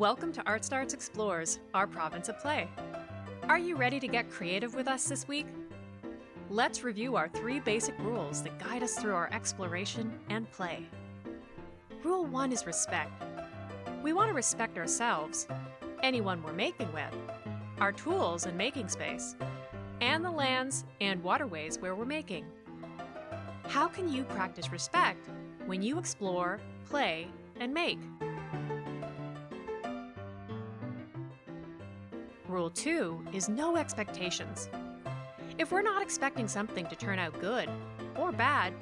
Welcome to Art Starts Explores, our province of play. Are you ready to get creative with us this week? Let's review our three basic rules that guide us through our exploration and play. Rule 1 is respect. We want to respect ourselves, anyone we're making with, our tools and making space, and the lands and waterways where we're making. How can you practice respect when you explore, play, and make? Rule 2 is no expectations. If we're not expecting something to turn out good or bad,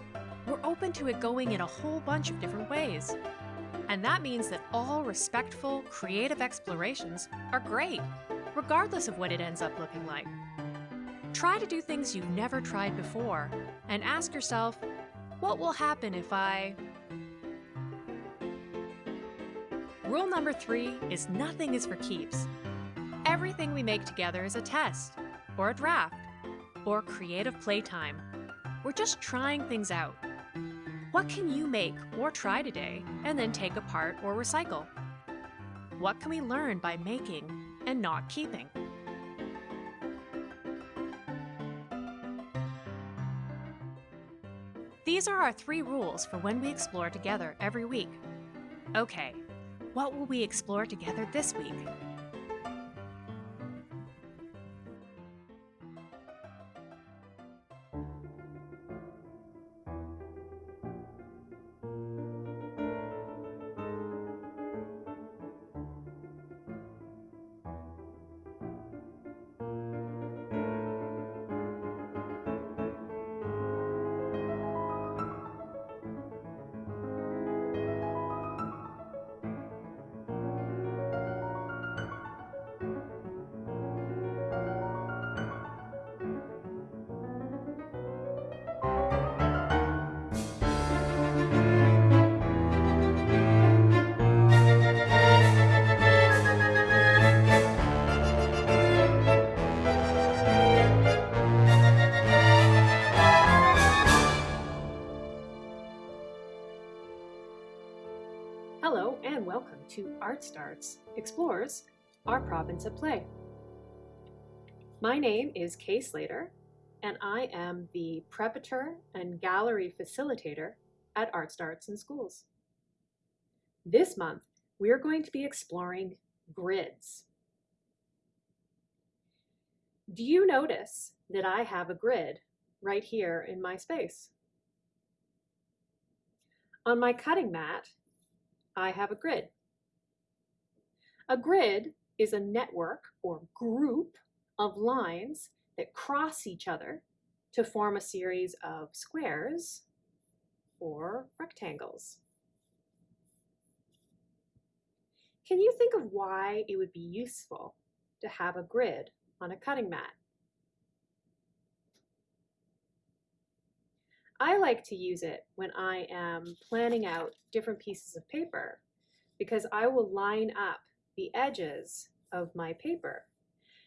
we're open to it going in a whole bunch of different ways. And that means that all respectful, creative explorations are great, regardless of what it ends up looking like. Try to do things you've never tried before and ask yourself, what will happen if I... Rule number three is nothing is for keeps. Everything we make together is a test, or a draft, or creative playtime. We're just trying things out. What can you make or try today and then take apart or recycle? What can we learn by making and not keeping? These are our three rules for when we explore together every week. Okay, what will we explore together this week? To Art Starts Explores, our province of play. My name is Kay Slater and I am the preparator and gallery facilitator at Art Starts in Schools. This month, we are going to be exploring grids. Do you notice that I have a grid right here in my space? On my cutting mat, I have a grid. A grid is a network or group of lines that cross each other to form a series of squares or rectangles. Can you think of why it would be useful to have a grid on a cutting mat? I like to use it when I am planning out different pieces of paper because I will line up the edges of my paper.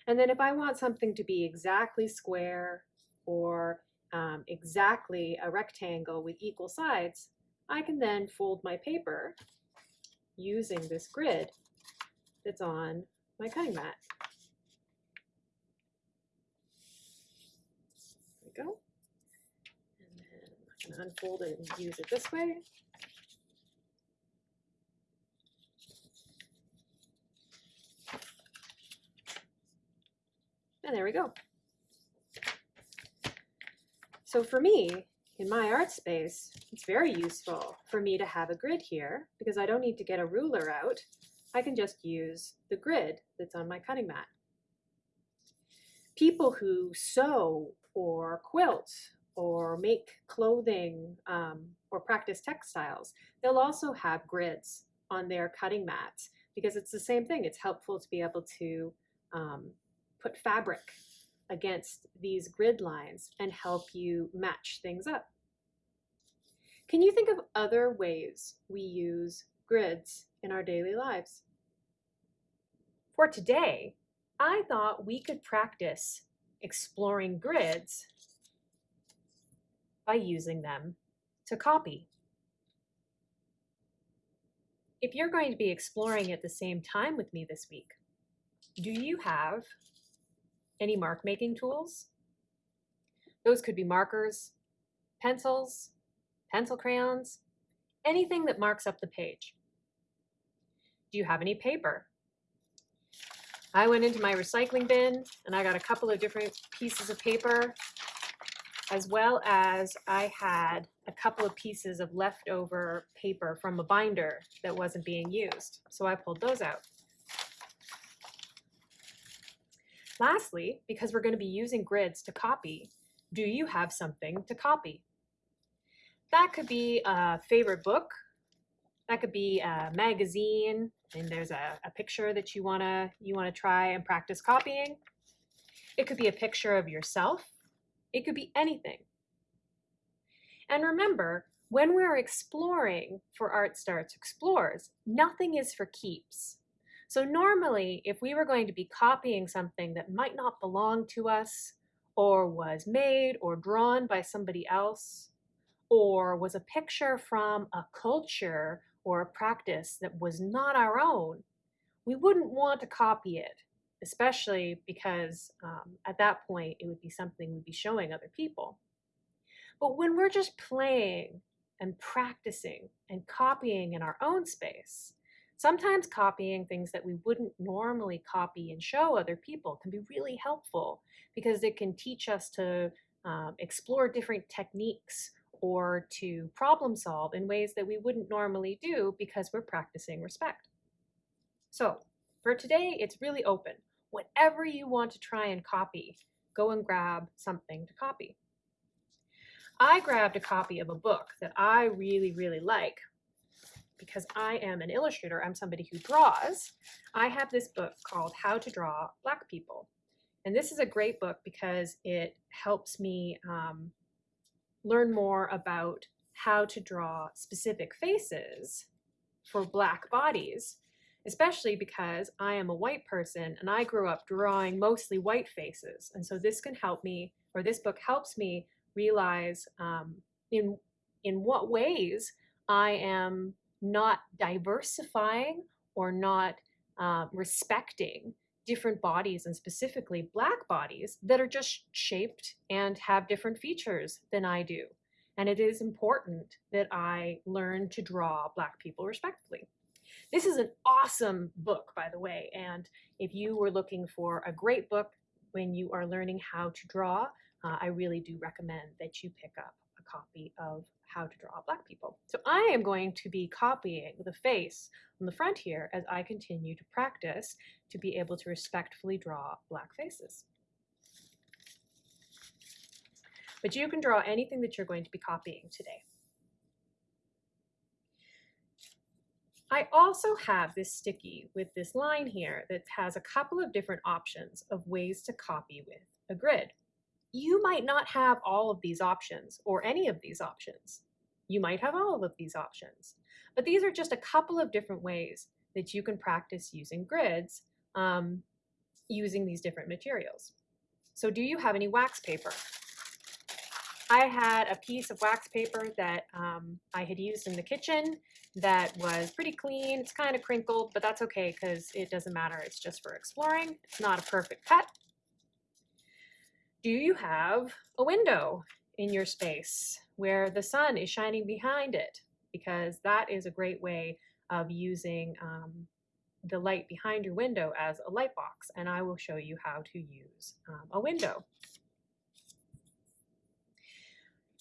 And then if I want something to be exactly square or um, exactly a rectangle with equal sides, I can then fold my paper using this grid that's on my cutting mat. There we go and then I can unfold it and use it this way. And there we go. So for me, in my art space, it's very useful for me to have a grid here because I don't need to get a ruler out. I can just use the grid that's on my cutting mat. People who sew or quilt or make clothing um, or practice textiles, they'll also have grids on their cutting mats because it's the same thing. It's helpful to be able to um, put fabric against these grid lines and help you match things up. Can you think of other ways we use grids in our daily lives? For today, I thought we could practice exploring grids by using them to copy. if you're going to be exploring at the same time with me this week, do you have any mark making tools? Those could be markers, pencils, pencil crayons, anything that marks up the page. Do you have any paper? I went into my recycling bin and I got a couple of different pieces of paper as well as I had a couple of pieces of leftover paper from a binder that wasn't being used. So I pulled those out. Lastly, because we're going to be using grids to copy, do you have something to copy? That could be a favorite book. That could be a magazine, and there's a, a picture that you wanna you wanna try and practice copying. It could be a picture of yourself. It could be anything. And remember, when we're exploring for Art Starts Explores, nothing is for keeps. So normally, if we were going to be copying something that might not belong to us, or was made or drawn by somebody else, or was a picture from a culture or a practice that was not our own, we wouldn't want to copy it, especially because um, at that point it would be something we'd be showing other people. But when we're just playing and practicing and copying in our own space, sometimes copying things that we wouldn't normally copy and show other people can be really helpful because it can teach us to um, explore different techniques or to problem solve in ways that we wouldn't normally do because we're practicing respect. So for today, it's really open. Whatever you want to try and copy, go and grab something to copy. I grabbed a copy of a book that I really, really like because I am an illustrator, I'm somebody who draws. I have this book called How to Draw Black People. And this is a great book because it helps me um, learn more about how to draw specific faces for black bodies, especially because I am a white person and I grew up drawing mostly white faces. And so this can help me, or this book helps me realize um, in, in what ways I am not diversifying or not uh, respecting different bodies and specifically black bodies that are just shaped and have different features than I do. And it is important that I learn to draw black people respectfully. This is an awesome book, by the way. And if you were looking for a great book when you are learning how to draw, uh, I really do recommend that you pick up copy of how to draw black people. So I am going to be copying the face on the front here as I continue to practice to be able to respectfully draw black faces. But you can draw anything that you're going to be copying today. I also have this sticky with this line here that has a couple of different options of ways to copy with a grid you might not have all of these options or any of these options. You might have all of these options. But these are just a couple of different ways that you can practice using grids um, using these different materials. So do you have any wax paper? I had a piece of wax paper that um, I had used in the kitchen that was pretty clean. It's kind of crinkled, but that's okay because it doesn't matter. It's just for exploring. It's not a perfect cut do you have a window in your space where the sun is shining behind it? Because that is a great way of using um, the light behind your window as a light box. And I will show you how to use um, a window.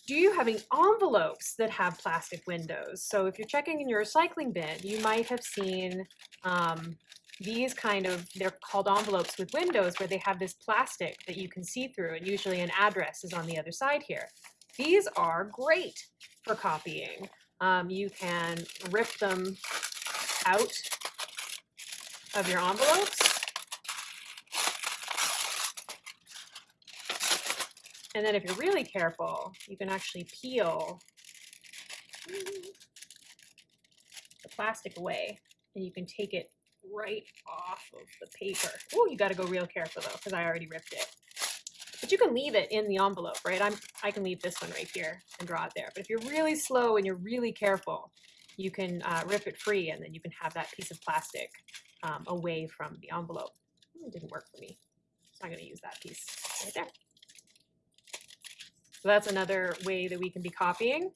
Do you have any envelopes that have plastic windows? So if you're checking in your recycling bin, you might have seen um, these kind of, they're called envelopes with windows where they have this plastic that you can see through and usually an address is on the other side here. These are great for copying. Um, you can rip them out of your envelopes. And then if you're really careful, you can actually peel the plastic away and you can take it right off of the paper. Oh, you got to go real careful though, because I already ripped it. But you can leave it in the envelope, right? I'm, I can leave this one right here and draw it there. But if you're really slow and you're really careful, you can uh, rip it free and then you can have that piece of plastic um, away from the envelope. It didn't work for me. So I'm going to use that piece right there. So that's another way that we can be copying.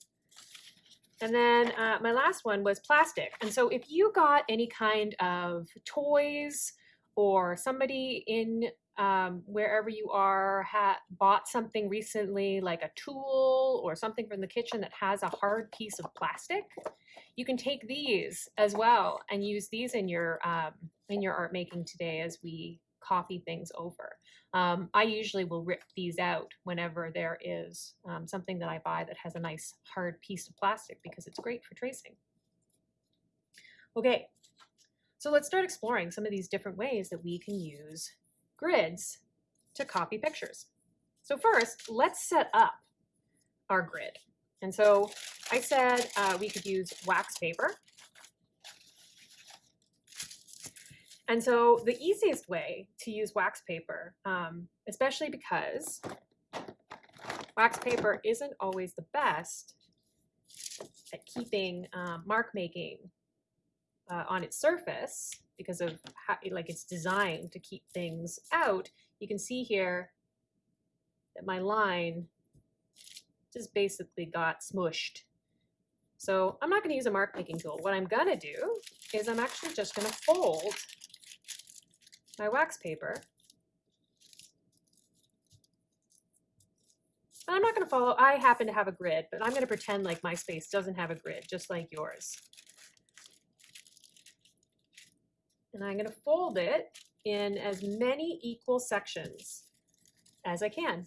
And then uh, my last one was plastic. And so if you got any kind of toys or somebody in um, wherever you are bought something recently like a tool or something from the kitchen that has a hard piece of plastic, you can take these as well and use these in your um, in your art making today as we copy things over. Um, I usually will rip these out whenever there is um, something that I buy that has a nice hard piece of plastic because it's great for tracing. Okay, so let's start exploring some of these different ways that we can use grids to copy pictures. So first, let's set up our grid. And so I said uh, we could use wax paper And so the easiest way to use wax paper, um, especially because wax paper isn't always the best at keeping um, mark making uh, on its surface because of how like it's designed to keep things out. You can see here that my line just basically got smushed. So I'm not going to use a mark making tool. What I'm going to do is I'm actually just going to fold my wax paper. I'm not going to follow, I happen to have a grid, but I'm going to pretend like my space doesn't have a grid, just like yours. And I'm going to fold it in as many equal sections as I can.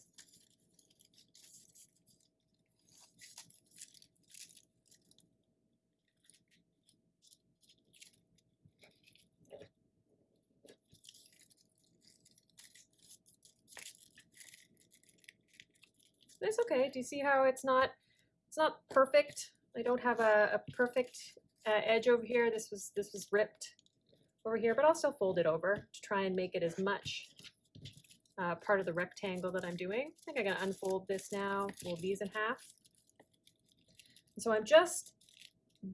It's okay. Do you see how it's not, it's not perfect? I don't have a, a perfect uh, edge over here. This was, this was ripped over here, but I'll still fold it over to try and make it as much uh, part of the rectangle that I'm doing. I think I'm gonna unfold this now, fold these in half. And so I'm just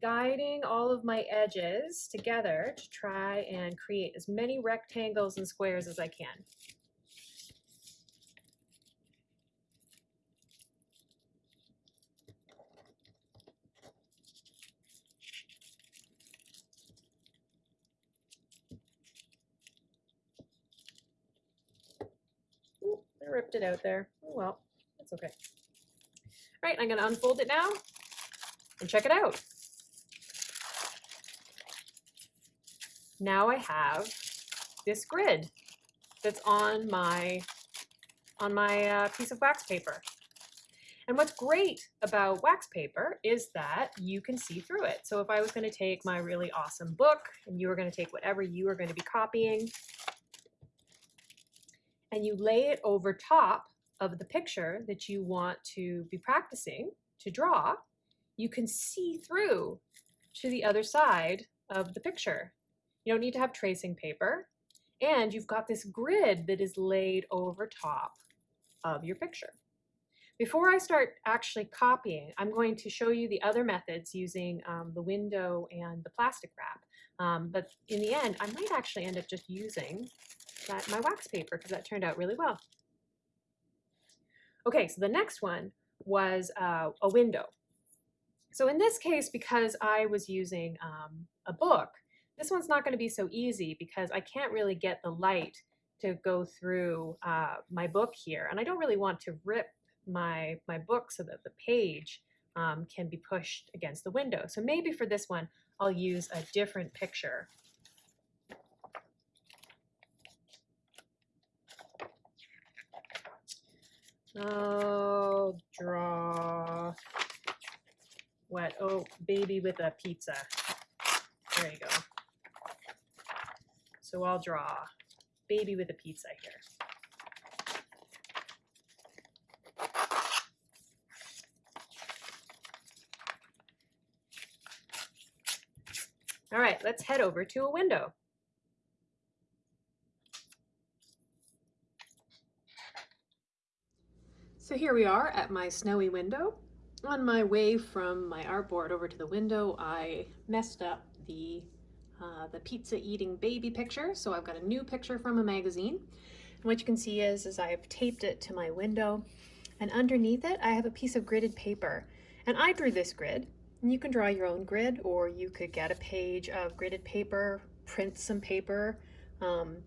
guiding all of my edges together to try and create as many rectangles and squares as I can. I ripped it out there. Oh well, that's okay. All right, I'm gonna unfold it now and check it out. Now I have this grid that's on my on my uh, piece of wax paper. And what's great about wax paper is that you can see through it. So if I was going to take my really awesome book and you were going to take whatever you were going to be copying and you lay it over top of the picture that you want to be practicing to draw, you can see through to the other side of the picture. You don't need to have tracing paper, and you've got this grid that is laid over top of your picture. Before I start actually copying, I'm going to show you the other methods using um, the window and the plastic wrap. Um, but in the end, I might actually end up just using that my wax paper because that turned out really well. Okay, so the next one was uh, a window. So in this case, because I was using um, a book, this one's not going to be so easy because I can't really get the light to go through uh, my book here. And I don't really want to rip my, my book so that the page um, can be pushed against the window. So maybe for this one, I'll use a different picture I'll draw what? Oh, baby with a pizza. There you go. So I'll draw baby with a pizza here. All right, let's head over to a window. So here we are at my snowy window. on my way from my artboard over to the window, I messed up the uh, the pizza eating baby picture. So I've got a new picture from a magazine. And what you can see is, is I've taped it to my window and underneath it, I have a piece of gridded paper. And I drew this grid and you can draw your own grid or you could get a page of gridded paper, print some paper, um,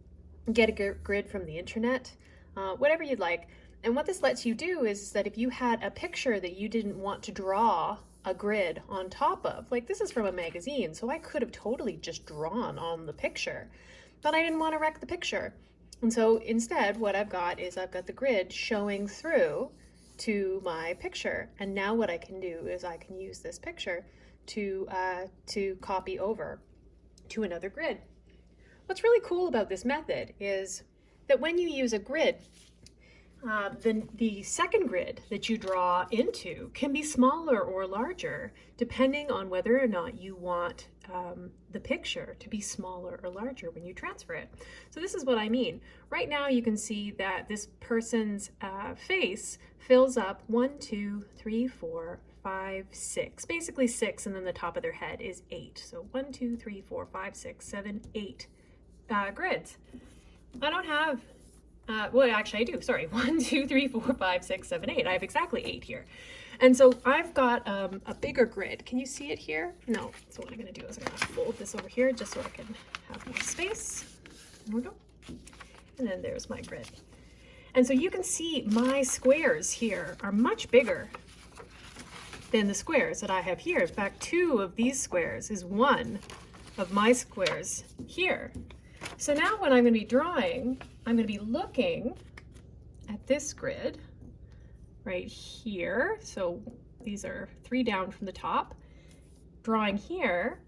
get a grid from the internet, uh, whatever you'd like. And what this lets you do is that if you had a picture that you didn't want to draw a grid on top of, like this is from a magazine, so I could have totally just drawn on the picture, but I didn't want to wreck the picture. And so instead, what I've got is I've got the grid showing through to my picture. And now what I can do is I can use this picture to, uh, to copy over to another grid. What's really cool about this method is that when you use a grid, uh, the, the second grid that you draw into can be smaller or larger depending on whether or not you want um, the picture to be smaller or larger when you transfer it. So this is what I mean. Right now you can see that this person's uh, face fills up one, two, three, four, five, six, basically six, and then the top of their head is eight. So one, two, three, four, five, six, seven, eight uh, grids. I don't have uh, well, actually I do, sorry. One, two, three, four, five, six, seven, eight. I have exactly eight here. And so I've got um, a bigger grid. Can you see it here? No. So what I'm gonna do is I'm gonna fold this over here just so I can have more space. There we go. And then there's my grid. And so you can see my squares here are much bigger than the squares that I have here. In fact, two of these squares is one of my squares here. So now when I'm going to be drawing, I'm going to be looking at this grid right here. So these are three down from the top. Drawing here,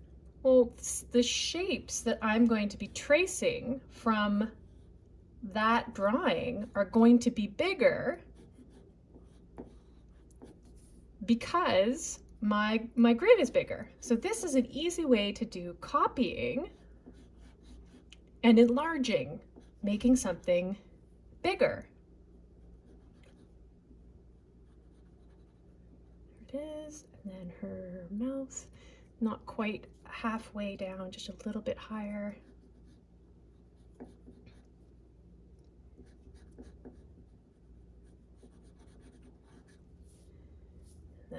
well, the shapes that I'm going to be tracing from that drawing are going to be bigger because my, my grid is bigger. So this is an easy way to do copying and enlarging, making something bigger. There it is, and then her mouth, not quite halfway down, just a little bit higher.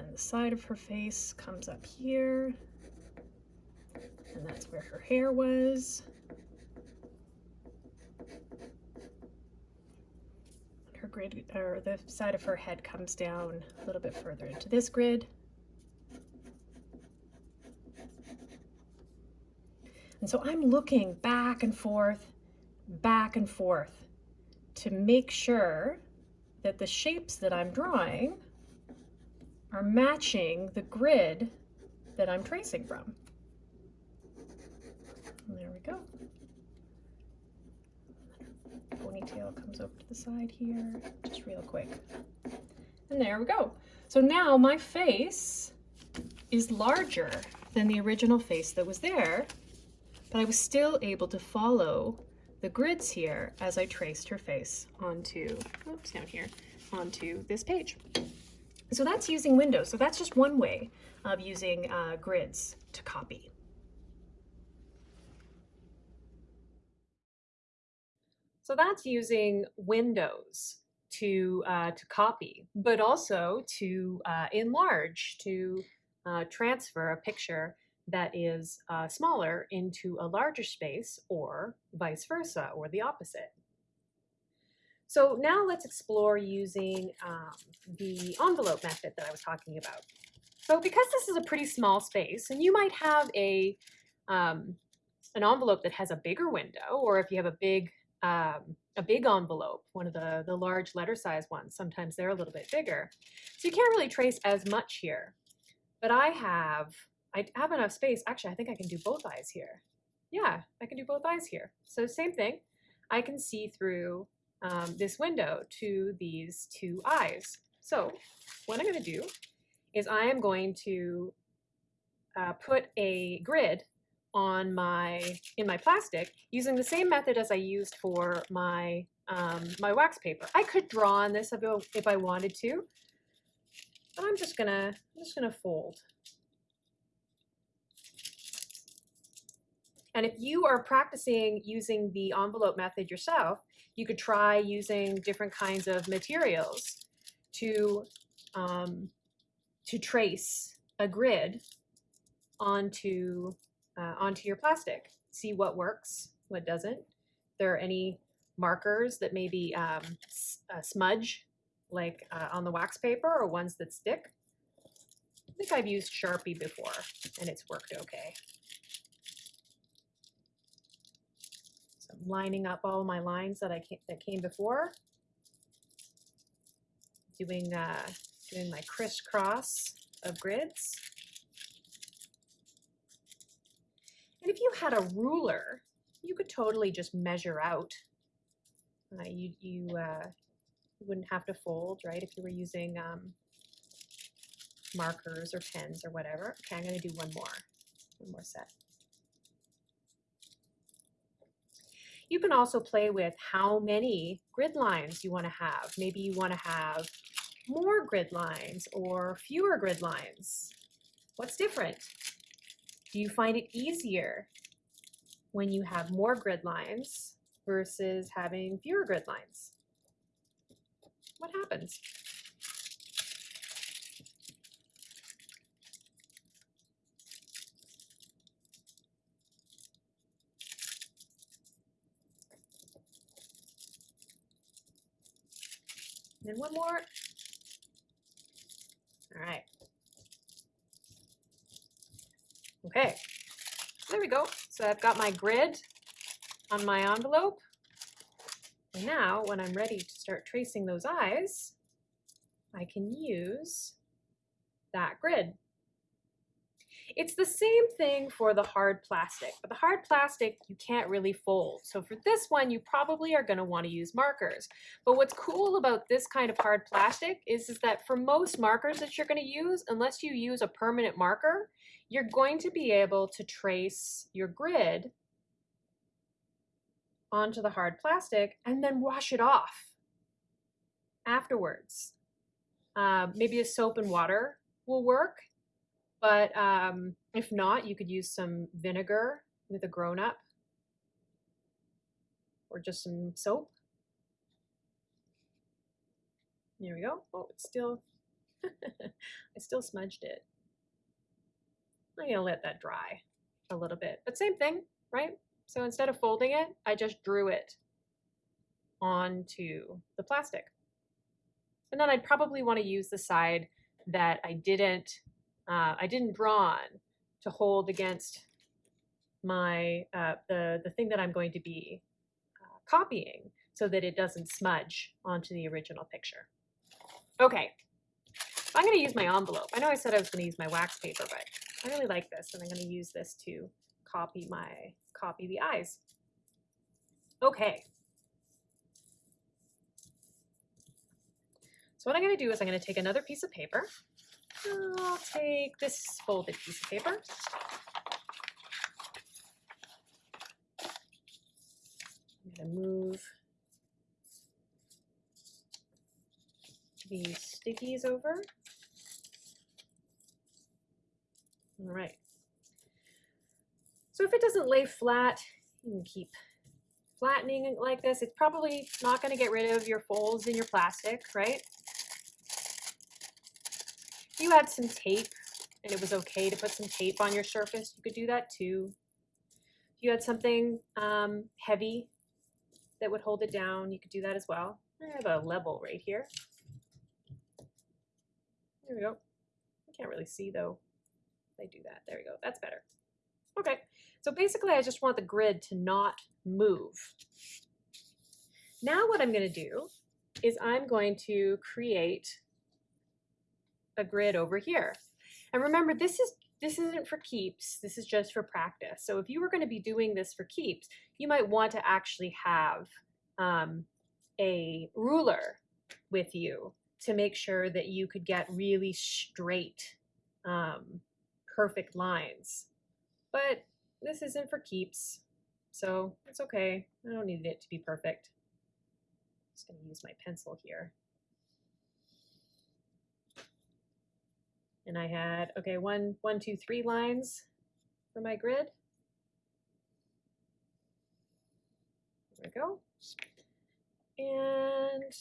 then the side of her face comes up here, and that's where her hair was. Grid or the side of her head comes down a little bit further into this grid. And so I'm looking back and forth, back and forth to make sure that the shapes that I'm drawing are matching the grid that I'm tracing from. And there we go ponytail comes over to the side here, just real quick. And there we go. So now my face is larger than the original face that was there, but I was still able to follow the grids here as I traced her face onto, oops, down here, onto this page. So that's using Windows. So that's just one way of using uh, grids to copy. So that's using Windows to, uh, to copy, but also to uh, enlarge, to uh, transfer a picture that is uh, smaller into a larger space or vice versa or the opposite. So now let's explore using um, the envelope method that I was talking about. So because this is a pretty small space and you might have a um, an envelope that has a bigger window or if you have a big um, a big envelope, one of the, the large letter size ones. Sometimes they're a little bit bigger. So you can't really trace as much here. But I have, I have enough space. Actually, I think I can do both eyes here. Yeah, I can do both eyes here. So same thing. I can see through um, this window to these two eyes. So what I'm going to do is I am going to uh, put a grid on my in my plastic using the same method as I used for my um, my wax paper. I could draw on this if, I wanted to, And I'm just gonna, I'm just gonna fold. And if you are practicing using the envelope method yourself, you could try using different kinds of materials to, um, to trace a grid onto, uh, onto your plastic. See what works, what doesn't. There are any markers that maybe um, uh, smudge, like uh, on the wax paper, or ones that stick. I think I've used Sharpie before, and it's worked okay. So I'm lining up all my lines that I came, that came before. Doing uh, doing my crisscross of grids. And if you had a ruler, you could totally just measure out. Uh, you you, uh, wouldn't have to fold, right? If you were using um, markers or pens or whatever. Okay, I'm going to do one more, one more set. You can also play with how many grid lines you want to have. Maybe you want to have more grid lines or fewer grid lines. What's different? Do you find it easier when you have more grid lines versus having fewer grid lines? What happens? And one more. All right. Okay, there we go. So I've got my grid on my envelope. And now when I'm ready to start tracing those eyes, I can use that grid. It's the same thing for the hard plastic, but the hard plastic you can't really fold. So for this one, you probably are gonna wanna use markers. But what's cool about this kind of hard plastic is, is that for most markers that you're gonna use, unless you use a permanent marker, you're going to be able to trace your grid onto the hard plastic and then wash it off afterwards. Uh, maybe a soap and water will work, but um, if not, you could use some vinegar with a grown-up or just some soap. There we go. Oh, it's still, I still smudged it. I'm gonna let that dry a little bit, but same thing, right? So instead of folding it, I just drew it onto the plastic. And then I'd probably want to use the side that I didn't, uh, I didn't draw on to hold against my, uh, the, the thing that I'm going to be uh, copying so that it doesn't smudge onto the original picture. Okay, I'm going to use my envelope. I know I said I was going to use my wax paper, but I really like this and I'm going to use this to copy my, copy the eyes. Okay. So what I'm going to do is I'm going to take another piece of paper. I'll take this folded piece of paper. I'm going to move these stickies over. All right. So if it doesn't lay flat, you can keep flattening it like this. It's probably not going to get rid of your folds in your plastic, right? If you had some tape and it was okay to put some tape on your surface, you could do that too. If you had something um, heavy that would hold it down, you could do that as well. I have a level right here. There we go. I can't really see though. I do that. There we go. That's better. Okay. So basically, I just want the grid to not move. Now what I'm going to do is I'm going to create a grid over here. And remember, this is this isn't for keeps. This is just for practice. So if you were going to be doing this for keeps, you might want to actually have um, a ruler with you to make sure that you could get really straight, um, perfect lines. But this isn't for keeps, so it's okay. I don't need it to be perfect. I'm just to use my pencil here. And I had, okay, one, one, two, three lines for my grid. There we go. And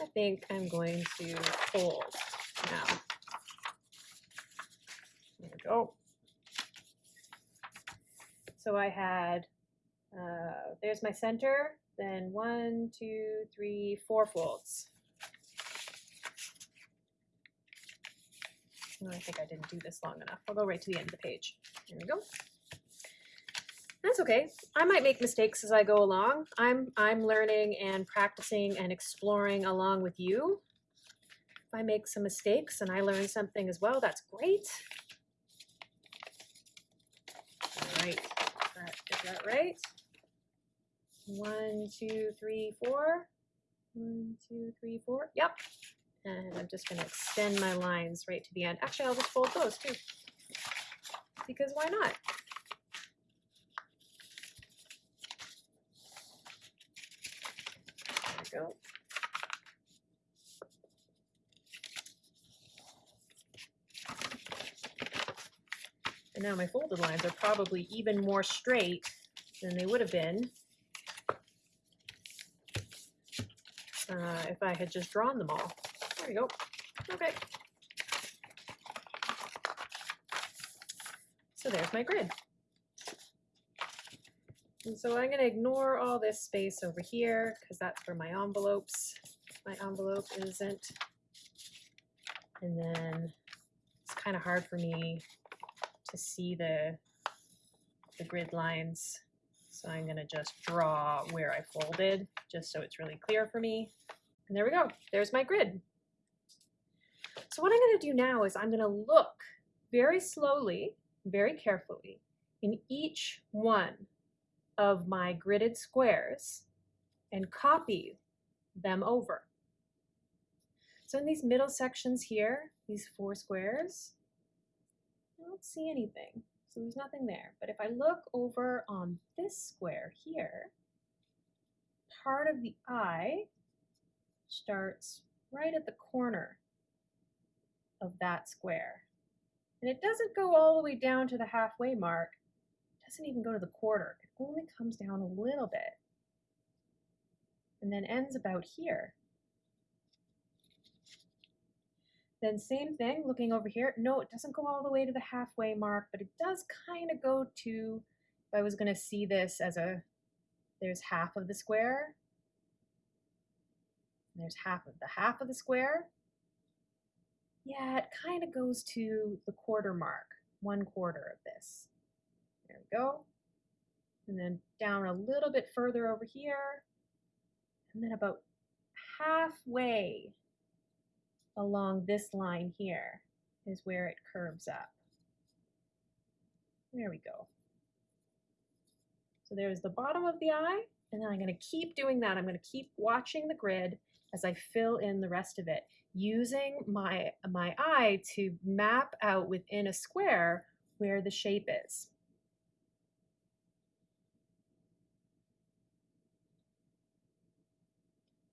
I think I'm going to fold now. Go. So I had, uh, there's my center, then one, two, three, four folds. Oh, I think I didn't do this long enough. I'll go right to the end of the page. There we go. That's okay. I might make mistakes as I go along. I'm I'm learning and practicing and exploring along with you. If I make some mistakes and I learn something as well, that's great. All right, is that right? One, two, three, four. One, two, three, four. Yep. And I'm just going to extend my lines right to the end. Actually, I'll just fold those too. Because why not? There we go. And now my folded lines are probably even more straight than they would have been uh, if I had just drawn them all. There you go. Okay. So there's my grid. And so I'm going to ignore all this space over here because that's for my envelopes. My envelope isn't. And then it's kind of hard for me to see the, the grid lines. So I'm going to just draw where I folded just so it's really clear for me. And there we go. There's my grid. So what I'm going to do now is I'm going to look very slowly, very carefully in each one of my gridded squares and copy them over. So in these middle sections here, these four squares, don't see anything. So there's nothing there. But if I look over on this square here, part of the eye starts right at the corner of that square. And it doesn't go all the way down to the halfway mark. It doesn't even go to the quarter. It only comes down a little bit. And then ends about here. Then same thing, looking over here. No, it doesn't go all the way to the halfway mark, but it does kind of go to, if I was going to see this as a, there's half of the square. There's half of the half of the square. Yeah, it kind of goes to the quarter mark, one quarter of this. There we go. And then down a little bit further over here. And then about halfway along this line here is where it curves up. There we go. So there's the bottom of the eye, and then I'm going to keep doing that. I'm going to keep watching the grid as I fill in the rest of it, using my, my eye to map out within a square where the shape is.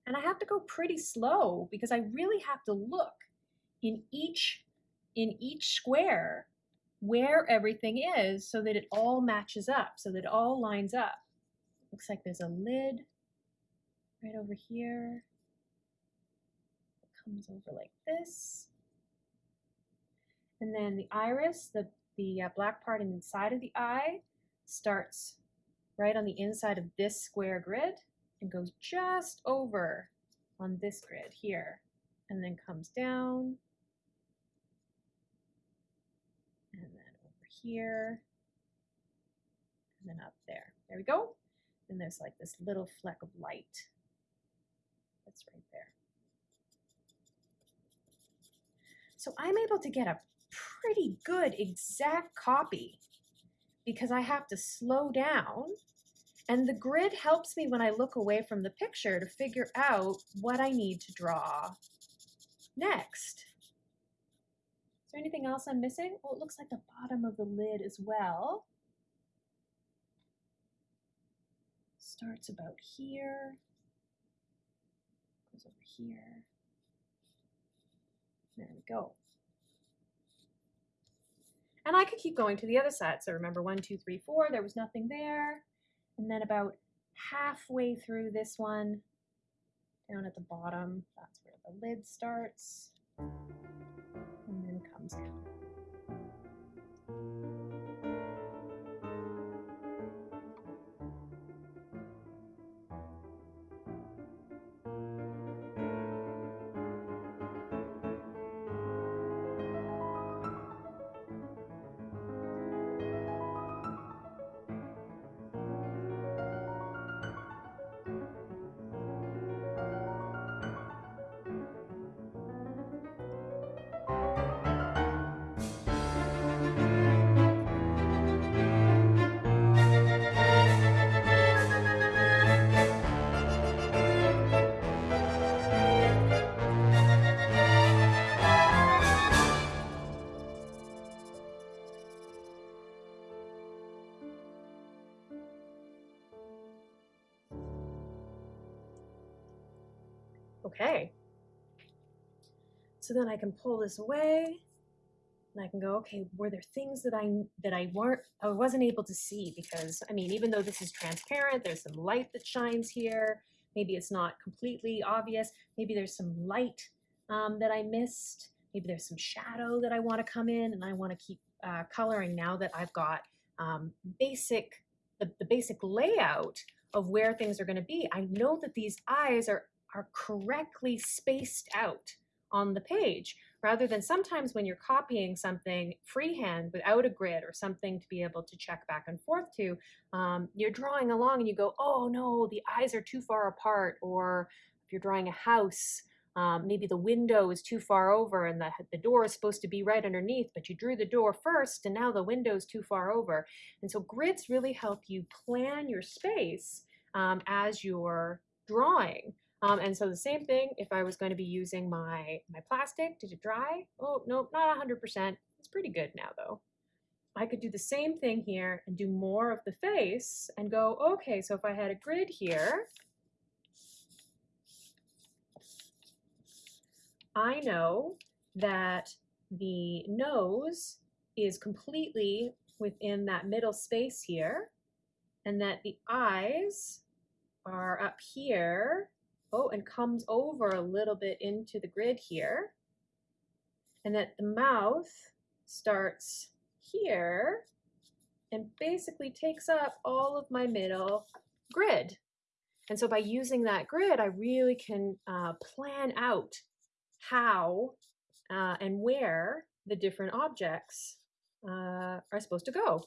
And I have to go pretty slow because I really have to look in each, in each square where everything is so that it all matches up, so that it all lines up. Looks like there's a lid right over here. It comes over like this. And then the iris, the, the uh, black part inside of the eye, starts right on the inside of this square grid and goes just over on this grid here and then comes down and then over here and then up there. There we go. And there's like this little fleck of light that's right there. So I'm able to get a pretty good exact copy because I have to slow down and the grid helps me when I look away from the picture to figure out what I need to draw next. Is there anything else I'm missing? Oh, it looks like the bottom of the lid as well. Starts about here, goes over here. There we go. And I could keep going to the other side. So remember one, two, three, four, there was nothing there. And then about halfway through this one, down at the bottom, that's where the lid starts and then comes down. Okay. So then I can pull this away and I can go, okay, were there things that I that I weren't I wasn't able to see because I mean, even though this is transparent, there's some light that shines here. Maybe it's not completely obvious. Maybe there's some light um, that I missed. Maybe there's some shadow that I want to come in and I want to keep uh, coloring now that I've got um, basic the, the basic layout of where things are going to be. I know that these eyes are are correctly spaced out on the page rather than sometimes when you're copying something freehand without a grid or something to be able to check back and forth to, um, you're drawing along and you go, oh no, the eyes are too far apart. Or if you're drawing a house, um, maybe the window is too far over and the, the door is supposed to be right underneath, but you drew the door first and now the window is too far over. And so grids really help you plan your space um, as you're drawing. Um, and so the same thing, if I was going to be using my, my plastic, did it dry? Oh, no, not 100%. It's pretty good now though. I could do the same thing here and do more of the face and go, okay, so if I had a grid here, I know that the nose is completely within that middle space here and that the eyes are up here oh, and comes over a little bit into the grid here. And that the mouth starts here and basically takes up all of my middle grid. And so by using that grid, I really can uh, plan out how uh, and where the different objects uh, are supposed to go.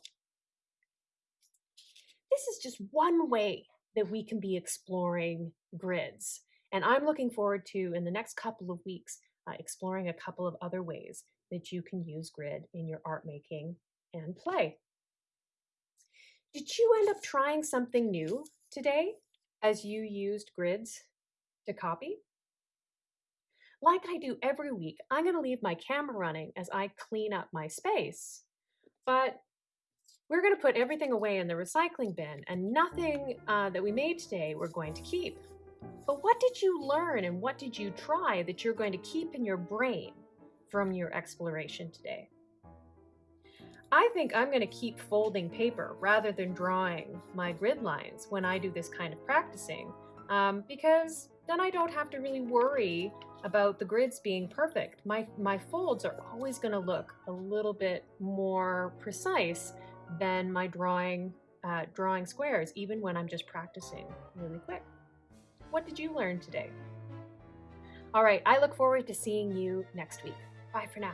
This is just one way that we can be exploring grids. And I'm looking forward to, in the next couple of weeks, uh, exploring a couple of other ways that you can use grid in your art making and play. Did you end up trying something new today as you used grids to copy? Like I do every week, I'm going to leave my camera running as I clean up my space. But we're going to put everything away in the recycling bin and nothing uh, that we made today we're going to keep. But what did you learn and what did you try that you're going to keep in your brain from your exploration today? I think I'm going to keep folding paper rather than drawing my grid lines when I do this kind of practicing um, because then I don't have to really worry about the grids being perfect. My, my folds are always going to look a little bit more precise than my drawing, uh, drawing squares, even when I'm just practicing really quick. What did you learn today? All right, I look forward to seeing you next week. Bye for now.